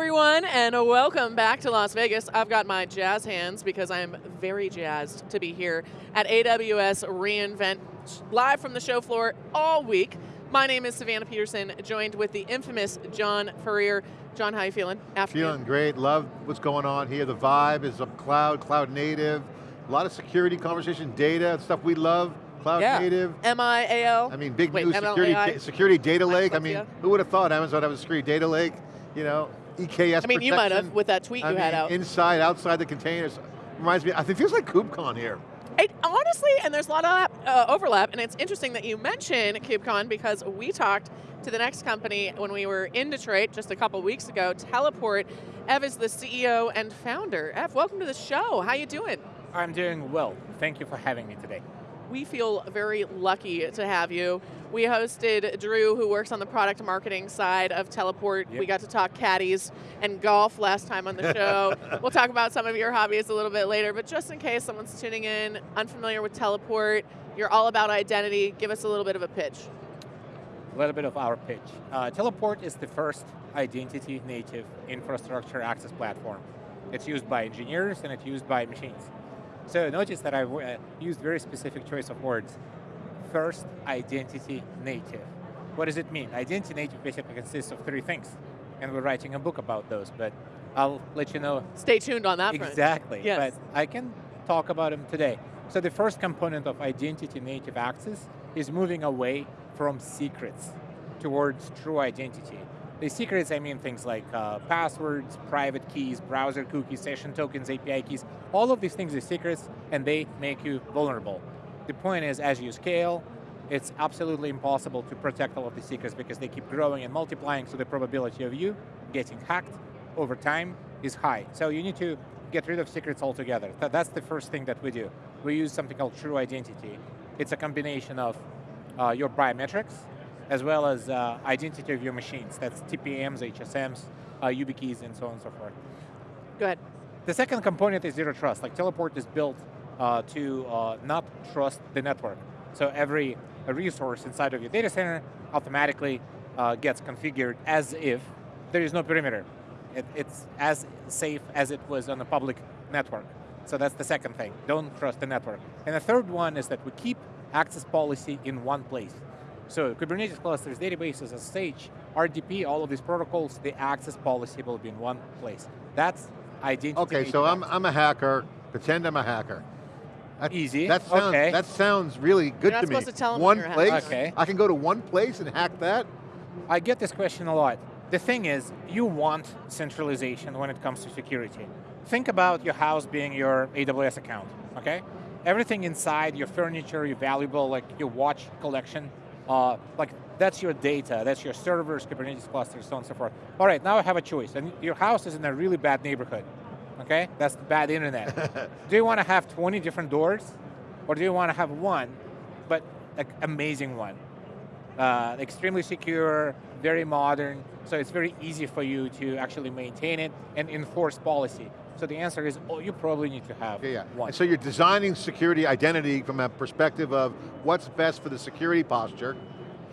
everyone, and welcome back to Las Vegas. I've got my jazz hands because I am very jazzed to be here at AWS reInvent, live from the show floor all week. My name is Savannah Peterson, joined with the infamous John Furrier. John, how you feeling? Afternoon. Feeling great, love what's going on here. The vibe is of cloud, cloud native, a lot of security conversation, data, stuff we love. Cloud yeah. native. M-I-A-L. I mean, big Wait, new security, security data lake. I mean, who would have thought Amazon have a security data lake? You know, EKS I mean, protection. you might have with that tweet I you mean, had out. Inside, outside the containers. Reminds me, I think it feels like KubeCon here. It, honestly, and there's a lot of uh, overlap, and it's interesting that you mention KubeCon because we talked to the next company when we were in Detroit just a couple weeks ago, Teleport. Ev is the CEO and founder. Ev, welcome to the show. How you doing? I'm doing well. Thank you for having me today. We feel very lucky to have you. We hosted Drew, who works on the product marketing side of Teleport. Yep. We got to talk caddies and golf last time on the show. we'll talk about some of your hobbies a little bit later, but just in case someone's tuning in, unfamiliar with Teleport, you're all about identity, give us a little bit of a pitch. A little bit of our pitch. Uh, Teleport is the first identity native infrastructure access platform. It's used by engineers and it's used by machines. So notice that I uh, used very specific choice of words. First, identity native. What does it mean? Identity native basically consists of three things, and we're writing a book about those, but I'll let you know. Stay tuned on that Exactly, yes. but I can talk about them today. So the first component of identity native access is moving away from secrets towards true identity. The secrets, I mean things like uh, passwords, private keys, browser cookies, session tokens, API keys. All of these things are secrets and they make you vulnerable. The point is, as you scale, it's absolutely impossible to protect all of the secrets because they keep growing and multiplying, so the probability of you getting hacked over time is high. So you need to get rid of secrets altogether. That's the first thing that we do. We use something called true identity. It's a combination of uh, your biometrics, as well as uh, identity of your machines. That's TPMs, HSMs, uh, YubiKeys, and so on and so forth. Go ahead. The second component is zero trust. Like Teleport is built uh, to uh, not trust the network. So every resource inside of your data center automatically uh, gets configured as if there is no perimeter. It, it's as safe as it was on a public network. So that's the second thing, don't trust the network. And the third one is that we keep access policy in one place. So Kubernetes clusters, databases, SSH, RDP, all of these protocols, the access policy will be in one place. That's identity. Okay, so I'm, I'm a hacker, pretend I'm a hacker. That, Easy, that sounds, okay. That sounds really good You're to me. To tell one place, okay. I can go to one place and hack that? I get this question a lot. The thing is, you want centralization when it comes to security. Think about your house being your AWS account, okay? Everything inside, your furniture, your valuable, like your watch collection, uh, like that's your data, that's your servers, Kubernetes clusters, so on and so forth. All right, now I have a choice, and your house is in a really bad neighborhood, okay? That's bad internet. do you want to have 20 different doors, or do you want to have one, but like amazing one? Uh, extremely secure, very modern, so it's very easy for you to actually maintain it and enforce policy. So the answer is, oh, you probably need to have yeah, yeah. one. And so you're designing security identity from a perspective of what's best for the security posture.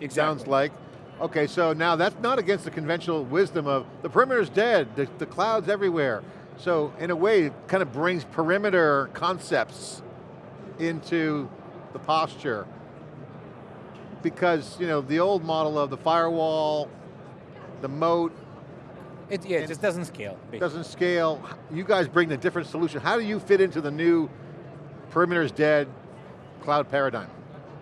Exactly. Sounds like. Okay, so now that's not against the conventional wisdom of the perimeter's dead, the, the cloud's everywhere. So in a way, it kind of brings perimeter concepts into the posture. Because, you know, the old model of the firewall, the moat, it, yeah, it just doesn't scale. Basically. Doesn't scale. You guys bring the different solution. How do you fit into the new perimeter's dead cloud paradigm?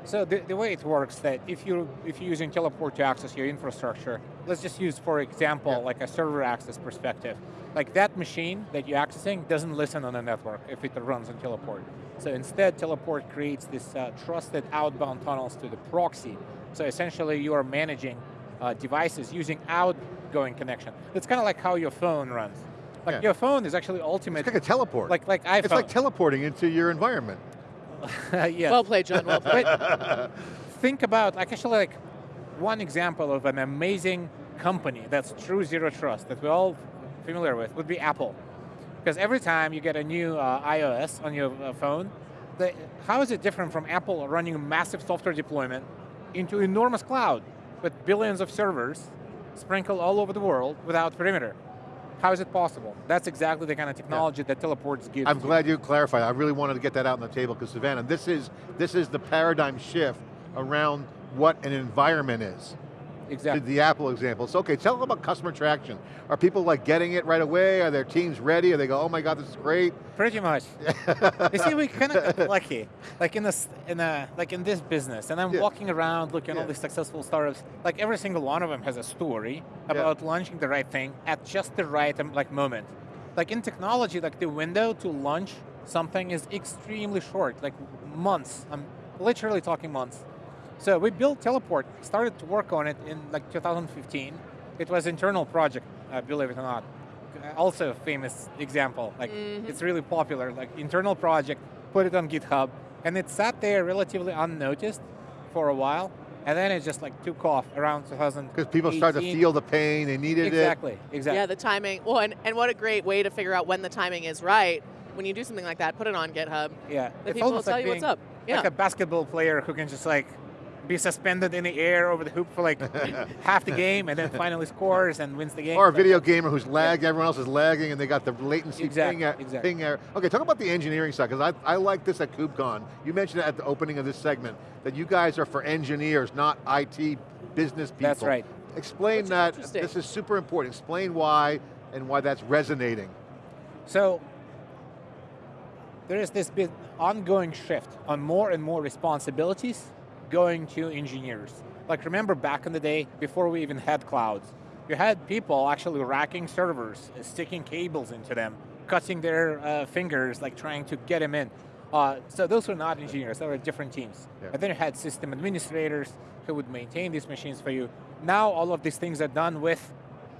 So the, the way it works that if you're, if you're using Teleport to access your infrastructure, let's just use, for example, yeah. like a server access perspective. Like that machine that you're accessing doesn't listen on the network if it runs on Teleport. So instead, Teleport creates this uh, trusted outbound tunnels to the proxy. So essentially, you are managing uh, devices using outgoing connection. It's kind of like how your phone runs. Like yeah. your phone is actually ultimate. It's like a teleport. Like like iPhone. It's like teleporting into your environment. yes. Well played, John. Well played. think about like actually like one example of an amazing company that's true zero trust that we're all familiar with would be Apple. Because every time you get a new uh, iOS on your uh, phone, the, how is it different from Apple running a massive software deployment into enormous cloud? with billions of servers sprinkled all over the world without perimeter. How is it possible? That's exactly the kind of technology yeah. that teleports gives. I'm glad you clarified. I really wanted to get that out on the table because Savannah, this is this is the paradigm shift around what an environment is. Exactly. The Apple example. So okay, tell them about customer traction. Are people like getting it right away? Are their teams ready? Are they go, oh my God, this is great? Pretty much. you see, we kind of got lucky, like in this, in a, like in this business, and I'm yeah. walking around looking at yeah. all these successful startups. Like every single one of them has a story about yeah. launching the right thing at just the right um, like moment. Like in technology, like the window to launch something is extremely short, like months. I'm literally talking months. So we built Teleport, started to work on it in like 2015. It was internal project, uh, believe it or not. Also a famous example, like mm -hmm. it's really popular, like internal project, put it on GitHub, and it sat there relatively unnoticed for a while, and then it just like took off around 2000. Because people started to feel the pain, they needed exactly, it. Exactly, exactly. Yeah, the timing, well, and, and what a great way to figure out when the timing is right. When you do something like that, put it on GitHub. Yeah. The people will tell like you what's up. Yeah. Like a basketball player who can just like be suspended in the air over the hoop for like half the game and then finally scores and wins the game. Or a video gamer who's lagged, yeah. everyone else is lagging and they got the latency exactly, ping, exactly. ping error. Okay, talk about the engineering side, because I, I like this at KubeCon. You mentioned at the opening of this segment, that you guys are for engineers, not IT business people. That's right. Explain that, this is super important. Explain why and why that's resonating. So, there is this bit ongoing shift on more and more responsibilities going to engineers. Like remember back in the day, before we even had clouds, you had people actually racking servers, sticking cables into them, cutting their uh, fingers, like trying to get them in. Uh, so those were not engineers, they were different teams. Yeah. And then you had system administrators who would maintain these machines for you. Now all of these things are done with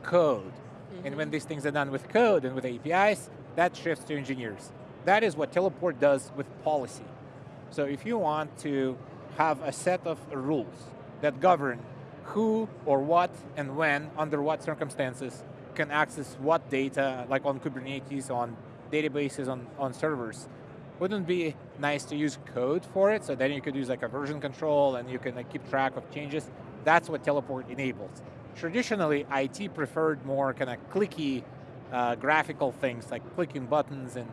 code. Mm -hmm. And when these things are done with code and with APIs, that shifts to engineers. That is what Teleport does with policy. So if you want to have a set of rules that govern who or what and when, under what circumstances, can access what data, like on Kubernetes, on databases, on, on servers. Wouldn't be nice to use code for it, so then you could use like a version control and you can like, keep track of changes. That's what Teleport enables. Traditionally, IT preferred more kind of clicky uh, graphical things like clicking buttons and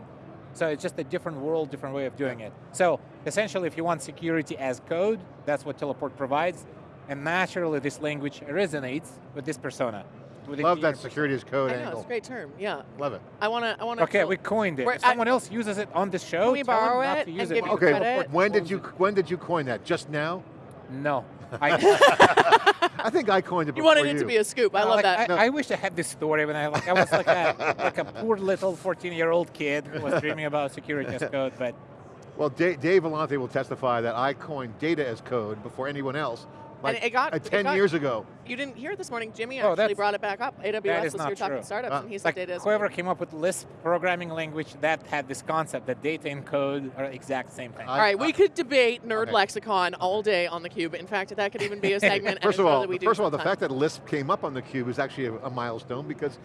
so it's just a different world, different way of doing it. So essentially, if you want security as code, that's what Teleport provides. And naturally, this language resonates with this persona. With Love that security as code I know, angle. it's a great term, yeah. Love it. I want to, I want to. Okay, we coined it. If someone I, else uses it on the show, can we borrow it and it. okay, credit? when did you, when did you coin that? Just now? No. I, I think I coined it You wanted it you. to be a scoop, I no, love like, that. I, no. I, wish I had this story when I, like, I was like a, like a poor little 14-year-old kid who was dreaming about security as code, but... Well, Dave, Dave Vellante will testify that I coined data as code before anyone else, like and it got, uh, 10 got, years ago. You didn't hear it this morning. Jimmy oh, actually brought it back up. AWS was here talking startups, uh, and he said like data Whoever came up with Lisp programming language, that had this concept that data and code are exact same thing. I, all right, we could debate nerd okay. lexicon all day on theCUBE. In fact, that could even be a segment. first of all, first of all, the fact that Lisp came up on theCUBE is actually a, a milestone because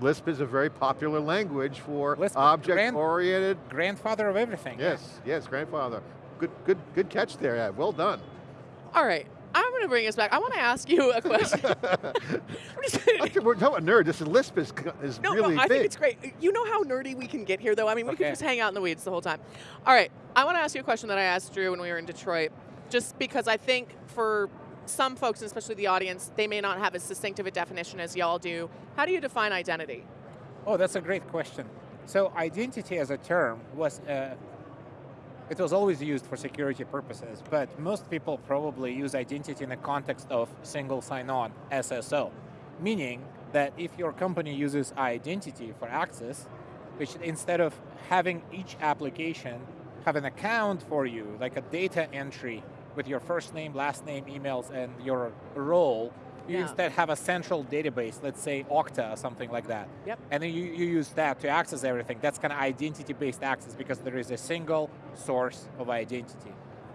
Lisp is a very popular language for object-oriented. Grand, grandfather of everything. Yes, yeah. yes, grandfather. Good, good, good catch there. Yeah, well done. All right, I'm going to bring us back. I want to ask you a question. We're talking about nerd. This Lisp is, is no, really no, I big. think it's great. You know how nerdy we can get here, though? I mean, we okay. could just hang out in the weeds the whole time. All right, I want to ask you a question that I asked Drew when we were in Detroit, just because I think for some folks, especially the audience, they may not have as distinct of a definition as y'all do. How do you define identity? Oh, that's a great question. So identity as a term was uh, it was always used for security purposes, but most people probably use identity in the context of single sign-on, SSO, meaning that if your company uses identity for access, which instead of having each application have an account for you, like a data entry with your first name, last name, emails, and your role, you yeah. instead have a central database, let's say Okta or something like that. Yep. And then you, you use that to access everything. That's kind of identity-based access because there is a single source of identity.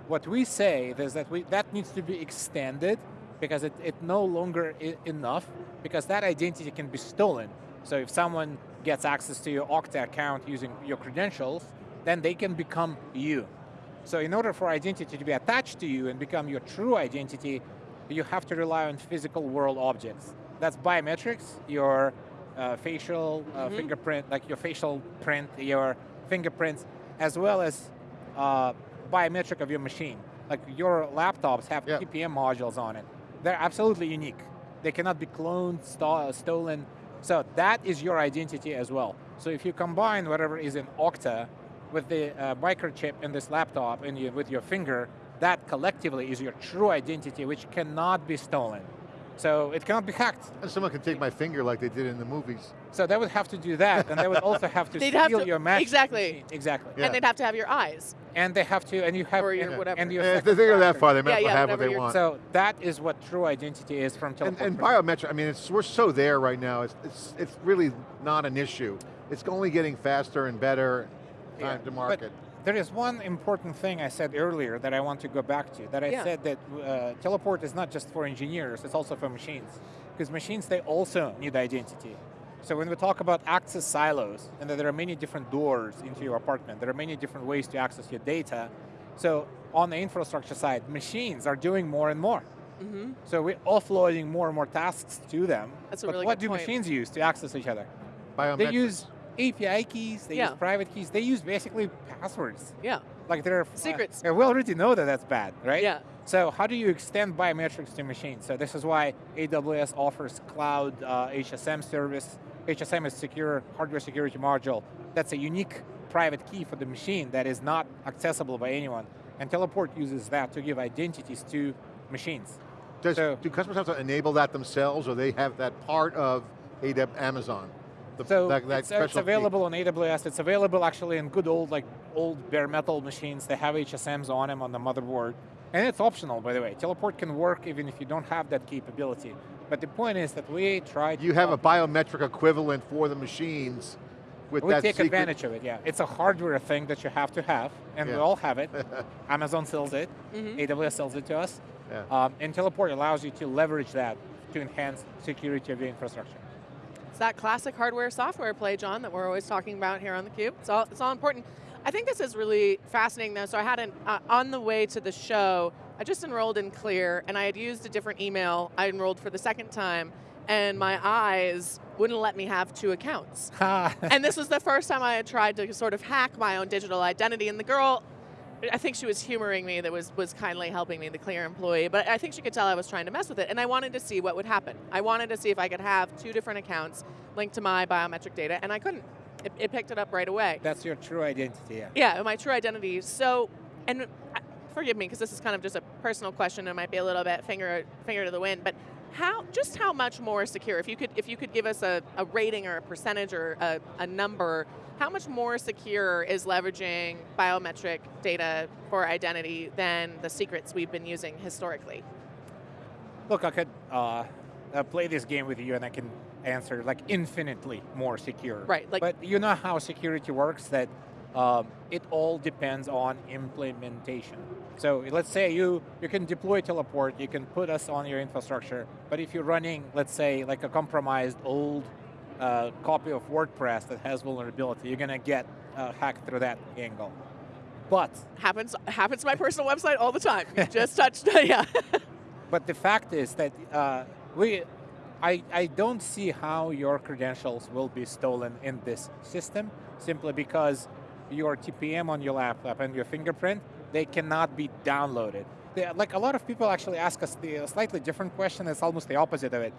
What we say is that we, that needs to be extended because it, it no longer enough because that identity can be stolen. So if someone gets access to your Okta account using your credentials, then they can become you. So in order for identity to be attached to you and become your true identity, you have to rely on physical world objects. That's biometrics, your uh, facial uh, Mhm. fingerprint, like your facial print, your fingerprints, as well as uh, biometric of your machine. Like your laptops have Yeah. TPM modules on it. They're absolutely unique. They cannot be cloned, sto- stolen. So that is your identity as well. So if you combine whatever is in Okta with the uh, microchip in this laptop and you, with your finger, that collectively is your true identity, which cannot be stolen. So it cannot be hacked. And someone can take my finger like they did in the movies. So they would have to do that, and they would also have to They'd steal have to- your match. exactly. machine. Exactly. Yeah. And they'd have to have your eyes. And they have to, and you have, Or your and, whatever. and your Eh, if they second go that far, they might Yeah, yeah, have what they want. So that is what true identity is from and, teleport. and Print. biometric, I mean, it's, we're so there right now, it's, it's, it's really not an issue. It's only getting faster and better time Yeah, to but. There is one important thing I said earlier that I want to go back to. That I Yeah. said that uh, teleport is not just for engineers; it's also for machines. Because machines they also need identity. So when we talk about access silos, and that there are many different doors into your apartment, there are many different ways to access your data. So on the infrastructure side, machines are doing more and more. hmm So we're offloading more and more tasks to them. That's a but really what good do point. machines use to access each other? Biometrics. They use API keys, they Yeah. use private keys, they use basically passwords. Yeah. Like they're Secrets. Uh, we already know that that's bad, right? Yeah. So how do you extend biometrics to machines? So this is why AWS offers cloud uh, HSM service. HSM is secure hardware security module. That's a unique private key for the machine that is not accessible by anyone. And Teleport uses that to give identities to machines. Does, so- do customers have to enable that themselves, or they have that part of AW, Amazon? The, So that, that it's, uh, it's special key? available on AWS. It's available actually in good old like old bare metal machines. They have HSMs on them on the motherboard, and it's optional by the way. Teleport can work even if you don't have that capability. But the point is that we try. To You have a biometric equivalent for the machines with we that take secret- advantage of it. Yeah, it's a hardware thing that you have to have, and Yeah. we all have it. Amazon sells it. hmm AWS sells it to us. Yeah. Um, and Teleport allows you to leverage that to enhance security of your infrastructure. It's that classic hardware software play, John, that we're always talking about here on theCUBE. It's all, it's all important. I think this is really fascinating though. So I had an, uh, on the way to the show, I just enrolled in Clear and I had used a different email. I enrolled for the second time and my eyes wouldn't let me have two accounts. and this was the first time I had tried to sort of hack my own digital identity and the girl, I think she was humoring me that was, was kindly helping me, the Clear employee, but I think she could tell I was trying to mess with it and I wanted to see what would happen. I wanted to see if I could have two different accounts linked to my biometric data and I couldn't. It, it picked it up right away. That's your true identity. Yeah. Yeah, my true identity. So, and uh, forgive me because this is kind of just a personal question. It might be a little bit finger finger to the wind, but how just how much more secure? If you could if you could give us a, a rating or a percentage or a, a number, how much more secure is leveraging biometric data for identity than the secrets we've been using historically? Look, I could uh, uh, play this game with you and I can answer like infinitely more secure. Right, like- but you know how security works that um, it all depends on implementation. So let's say you, you can deploy teleport, you can put us on your infrastructure, but if you're running, let's say, like a compromised old uh, copy of WordPress that has vulnerability, you're going to get uh, hacked through that angle. But Happens happens to my personal website all the time. You just touched, yeah. But the fact is that uh, we, I, I don't see how your credentials will be stolen in this system simply because your TPM on your laptop and your fingerprint, they cannot be downloaded. They, like a lot of people actually ask us the slightly different question, it's almost the opposite of it.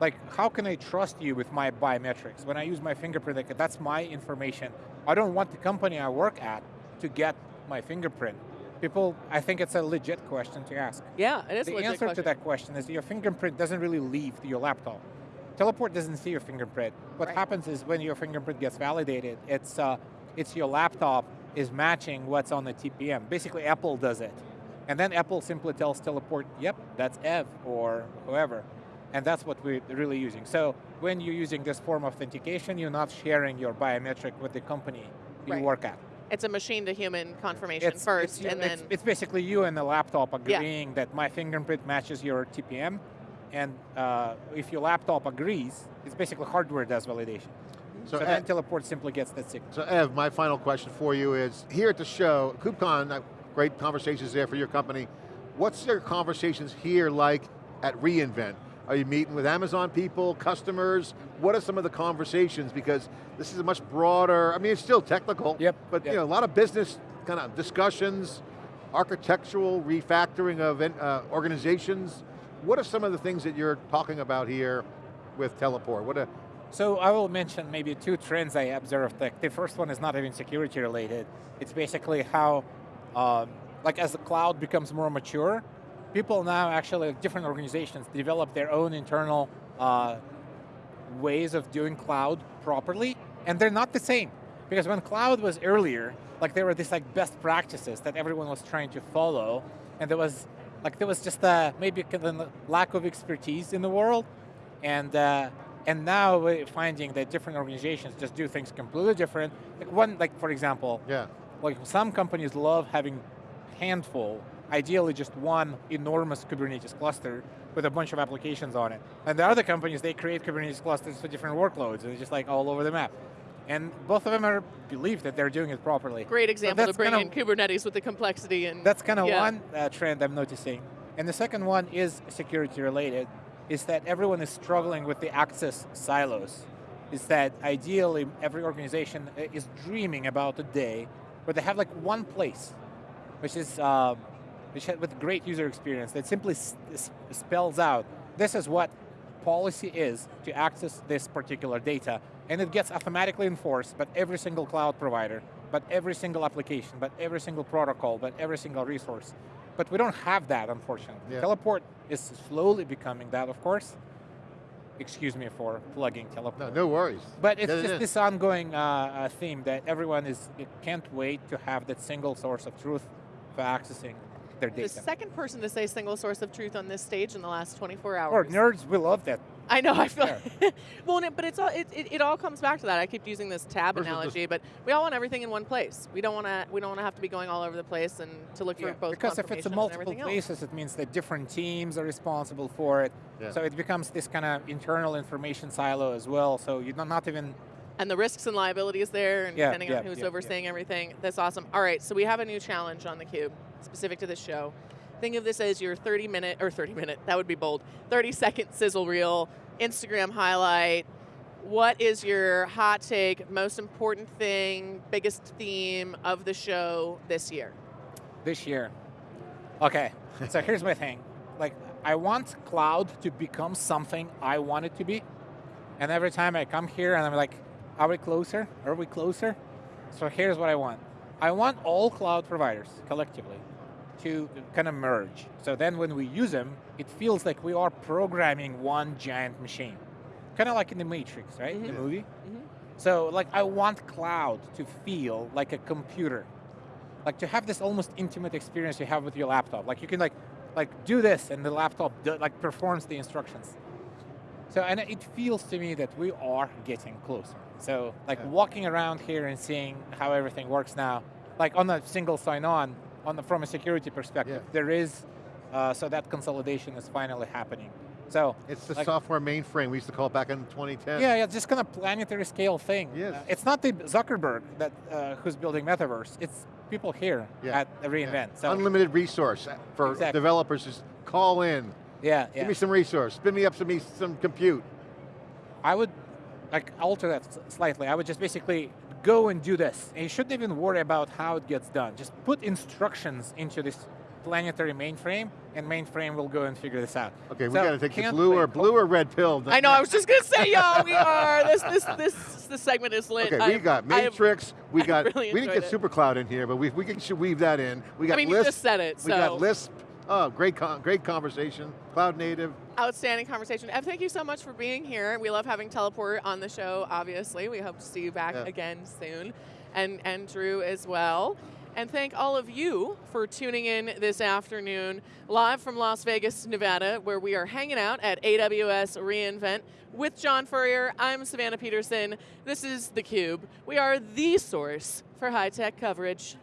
Like, how can I trust you with my biometrics? When I use my fingerprint, like, that's my information. I don't want the company I work at to get my fingerprint. People, I think it's a legit question to ask. Yeah, it is a The answer question. to that question is your fingerprint doesn't really leave your laptop. Teleport doesn't see your fingerprint. What Right. happens is when your fingerprint gets validated, it's, uh, it's your laptop is matching what's on the TPM. Basically, Apple does it. And then Apple simply tells Teleport, yep, that's Ev or whoever. And that's what we're really using. So when you're using this form of authentication, you're not sharing your biometric with the company you Right. work at. It's a machine to human confirmation first, you- and it's, then it's basically you and the laptop Yeah. agreeing that my fingerprint matches your TPM, and uh, if your laptop agrees, it's basically hardware does validation. So, So, Ev, Teleport simply gets that signal. so Ev, my final question for you is, here at the show, KubeCon, uh, great conversations there for your company. What's your conversations here like at reInvent? Are you meeting with Amazon people, customers? What are some of the conversations? Because this is a much broader, I mean, it's still technical, Yep, but yep. you know, a lot of business kind of discussions, architectural refactoring of uh, organizations. What are some of the things that you're talking about here with Teleport? What are, So I will mention maybe two trends I observed. Like the first one is not even security related. It's basically how, um, like as the cloud becomes more mature, people now actually, different organizations develop their own internal uh, ways of doing cloud properly, and they're not the same. Because when cloud was earlier, like there were these like best practices that everyone was trying to follow, and there was like there was just a, maybe kind of lack of expertise in the world, and uh, and now we're finding that different organizations just do things completely different. Like one, like for example, yeah. like some companies love having handful, ideally just one enormous Kubernetes cluster with a bunch of applications on it. And the other companies, they create Kubernetes clusters for different workloads, and it's just like all over the map. And both of them are believe that they're doing it properly. Great example to that's bring kind in Kubernetes with the complexity and That's kind of yeah. one uh, trend I'm noticing. And the second one is security related, is that everyone is struggling with the access silos. Is that ideally every organization uh, is dreaming about a day where they have like one place, which is um, which ha- with great user experience that simply spells out this is what policy is to access this particular data, and it gets automatically enforced. But every single cloud provider, but every single application, but every single protocol, but every single resource. But we don't have that, unfortunately. Yeah. Teleport is slowly becoming that, of course. Excuse me for plugging Teleport. No, no worries. But it's Yeah, just yeah. this ongoing uh, uh, theme that everyone is it can't wait to have that single source of truth for accessing their data. the second person to say single source of truth on this stage in the last 24 hours. Or nerds, we love that. I know. I feel. Yeah. well, and it- but it's all. It, it, it all comes back to that. I keep using this tab Versus analogy, but we all want everything in one place. We don't want to. We don't want to have to be going all over the place and to look for both. because if it's confirmation a multiple everything else. places, it means that different teams are responsible for it. Yeah. So it becomes this kind of internal information silo as well. So you're not, not even and the risks and liabilities there, and Yeah, depending yeah, on who's yeah, yeah. overseeing everything. That's awesome. All right, so we have a new challenge on the cube specific to this show. Think of this as your 30 minute or 30 minute. That would be bold. 30 second sizzle reel, Instagram highlight. What is your hot take, most important thing, biggest theme of the show this year? this year. Okay, so here's my thing. Like, I want cloud to become something I want it to be. And every time I come here and I'm like, are we closer? Are we closer? So here's what I want. I want all cloud providers collectively to kind of merge. So then when we use them, it feels like we are programming one giant machine. Kind of like in the Matrix, right? The Mhm. movie. Mhm. So like I want cloud to feel like a computer. Like to have this almost intimate experience you have with your laptop. Like you can like like do this and the laptop do, like performs the instructions. So and it feels to me that we are getting closer. So like Yeah. walking around here and seeing how everything works now, like on a single sign-on, on the, from a security perspective, Yeah. there is uh, so that consolidation is finally happening. So It's the Like- software mainframe we used to call it back in 2010. yeah, yeah, just kind of planetary scale thing. Yes. Uh, it's not the Zuckerberg that uh, who's building metaverse. It's people here Yeah. at reInvent. So Unlimited resource for Exactly. developers. Just call in. yeah, yeah. Give me some resource. Spin me up some, some compute. I would like alter that slightly. I would just basically go and do this. And you shouldn't even worry about how it gets done. Just put instructions into this planetary mainframe, and mainframe will go and figure this out. Okay, we got to take the blue or blue or red pill. I know. I was just gonna say, y'all, we are. This this this this segment is lit. Okay, we I'm- got I have- Matrix. we got. really we didn't get it. SuperCloud in here, but we we can should weave that in. We got I mean, you Lisp. just said it. we got Lisp. Oh, great, con- great conversation. Cloud native. Outstanding conversation. Ev, thank you so much for being here. We love having Teleport on the show. Obviously, we hope to see you back Yeah. again soon, and and Drew as well. And thank all of you for tuning in this afternoon, live from Las Vegas, Nevada, where we are hanging out at AWS reInvent with John Furrier. I'm Savannah Peterson. This is theCUBE. We are the source for high-tech coverage.